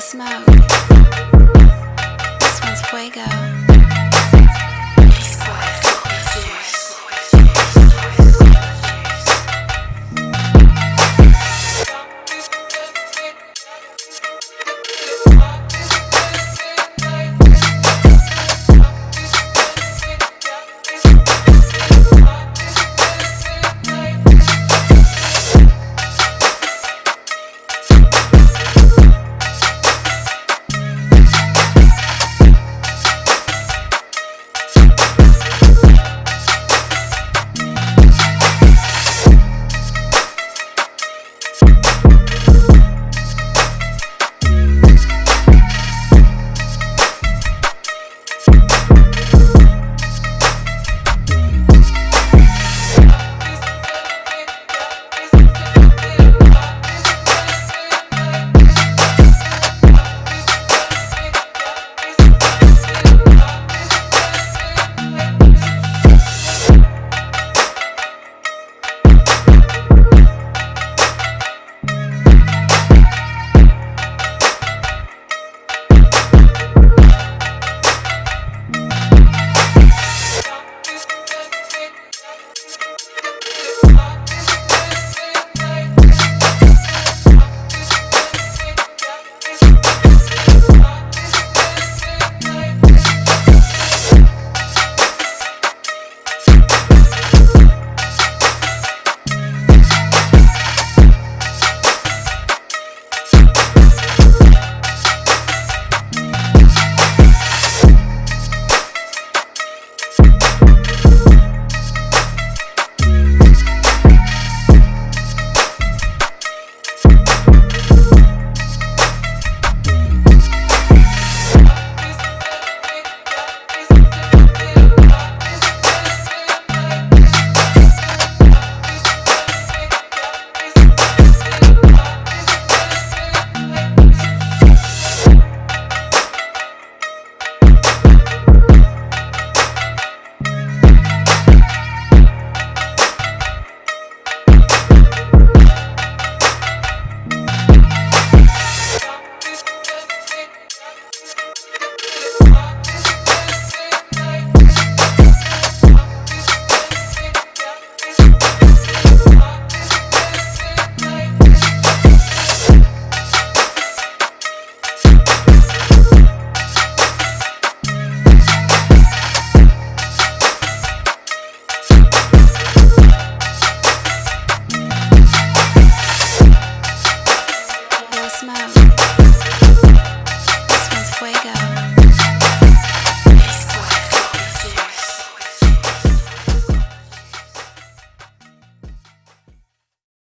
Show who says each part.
Speaker 1: Smoke. This one's fuego. Mom, this one's fuego.